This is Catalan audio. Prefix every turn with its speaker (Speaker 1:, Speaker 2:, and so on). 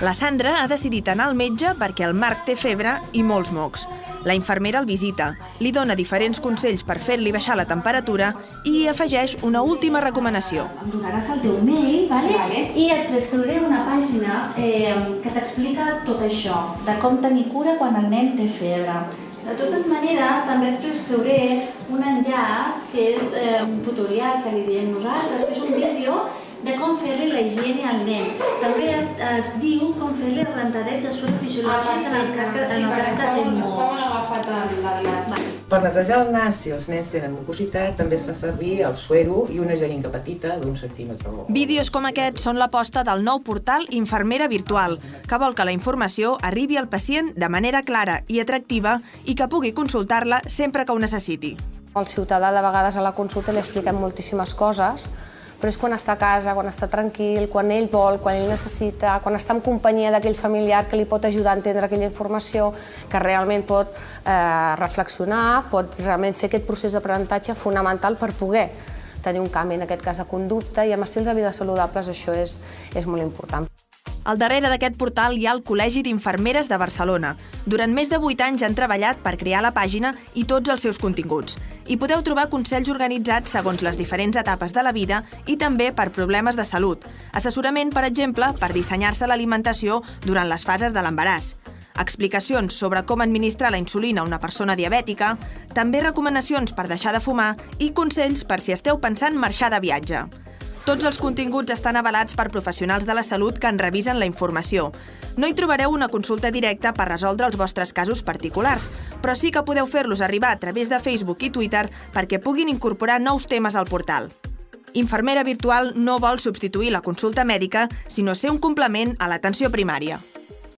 Speaker 1: La Sandra ha decidit anar al metge perquè el Marc té febre i molts mocs. La infermera el visita, li dona diferents consells per fer-li baixar la temperatura i afegeix una última recomanació.
Speaker 2: Em donaràs el teu mail, vale?
Speaker 3: Vale.
Speaker 2: i et prescriuré una pàgina eh, que t'explica tot això, de com tenir cura quan el nen té febre. De totes maneres, també et prescriuré un enllaç que és eh, un tutorial que li diem nosaltres, que és un vídeo de com fer-li la higiene al nen. També et, et diu com fer-li el rentadeig de suero fisiològic en el, cas, en el cas que té
Speaker 3: l'enllaç.
Speaker 4: Per netejar el nas, si els nens tenen mucositat, també es fa servir el suero i una jeringa petita d'un centímetre.
Speaker 1: Vídeos com aquest són l'aposta del nou portal Infermera Virtual, que vol que la informació arribi al pacient de manera clara i atractiva i que pugui consultar-la sempre que ho necessiti.
Speaker 5: Al ciutadà de vegades a la consulta li expliquem moltíssimes coses, però és quan està a casa, quan està tranquil, quan ell vol, quan ell necessita, quan està en companyia d'aquell familiar que li pot ajudar a entendre aquella informació, que realment pot eh, reflexionar, pot realment fer aquest procés d'aprenentatge fonamental per poder tenir un canvi, en aquest cas de conducta, i amb estils de vida saludables això és, és molt important.
Speaker 1: Al darrere d'aquest portal hi ha el Col·legi d'Infermeres de Barcelona. Durant més de 8 anys han treballat per crear la pàgina i tots els seus continguts. Hi podeu trobar consells organitzats segons les diferents etapes de la vida i també per problemes de salut. Assessorament, per exemple, per dissenyar-se l'alimentació durant les fases de l'embaràs. Explicacions sobre com administrar la insulina a una persona diabètica, també recomanacions per deixar de fumar i consells per si esteu pensant marxar de viatge. Tots els continguts estan avalats per professionals de la salut que en revisen la informació. No hi trobareu una consulta directa per resoldre els vostres casos particulars, però sí que podeu fer-los arribar a través de Facebook i Twitter perquè puguin incorporar nous temes al portal. Infermera virtual no vol substituir la consulta mèdica, sinó ser un complement a l'atenció primària.